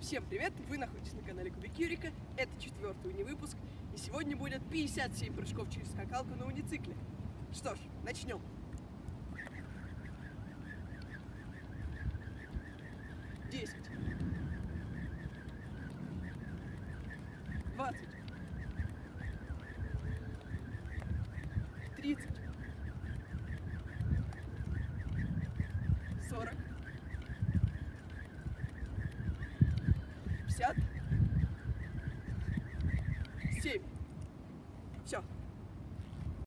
Всем привет! Вы находитесь на канале Кубик Юрика, это четвертый унивыпуск, и сегодня будет 57 прыжков через скакалку на уницикле. Что ж, начнем! Десять. Двадцать. 笑.